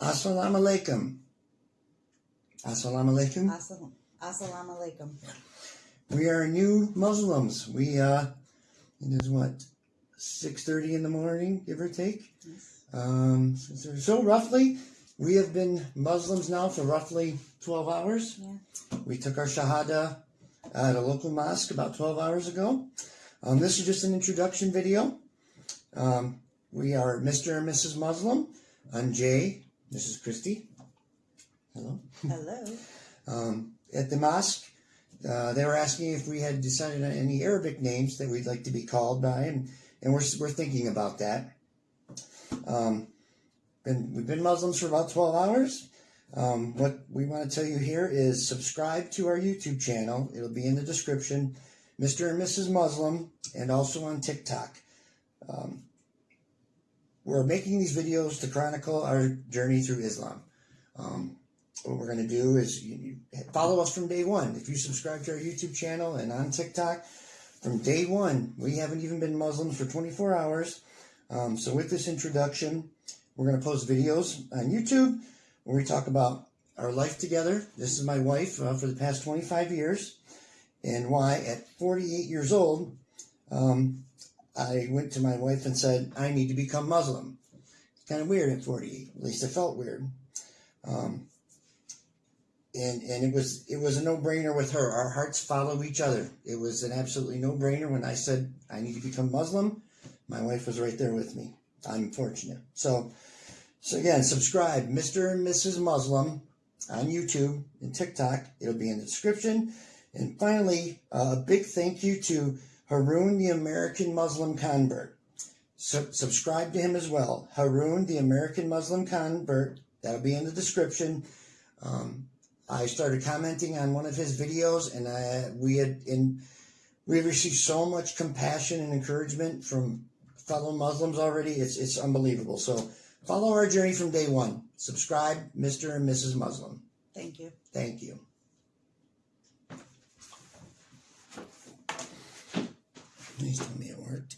Assalamu alaikum. Assalamu alaikum. Assalam, assalamu alaikum. We are new Muslims. We uh, it is what six thirty in the morning, give or take. Um, so, roughly, we have been Muslims now for roughly twelve hours. Yeah. We took our shahada at a local mosque about twelve hours ago. Um, this is just an introduction video. Um, we are Mr. and Mrs. Muslim. I'm Jay. This is Christy. Hello. Hello. Um, at the mosque, uh, they were asking if we had decided on any Arabic names that we'd like to be called by, and, and we're, we're thinking about that. Um, been, we've been Muslims for about 12 hours. Um, what we want to tell you here is subscribe to our YouTube channel. It'll be in the description. Mr. and Mrs. Muslim, and also on TikTok. Um, we're making these videos to chronicle our journey through Islam. Um, what we're going to do is you, you follow us from day one. If you subscribe to our YouTube channel and on TikTok, from day one, we haven't even been Muslims for 24 hours. Um, so with this introduction, we're going to post videos on YouTube where we talk about our life together. This is my wife uh, for the past 25 years, and why at 48 years old, um, I went to my wife and said, I need to become Muslim. It's kind of weird at 48. At least it felt weird. Um, and and it was it was a no brainer with her. Our hearts follow each other. It was an absolutely no brainer when I said I need to become Muslim. My wife was right there with me. I'm fortunate. So so again, subscribe, Mr. and Mrs. Muslim on YouTube and TikTok. It'll be in the description. And finally, uh, a big thank you to Haroon, the American Muslim convert. So, subscribe to him as well. Haroon, the American Muslim convert. That'll be in the description. Um, I started commenting on one of his videos, and I, we had in we received so much compassion and encouragement from fellow Muslims already. It's it's unbelievable. So follow our journey from day one. Subscribe, Mr. and Mrs. Muslim. Thank you. Thank you. Please tell me it worked.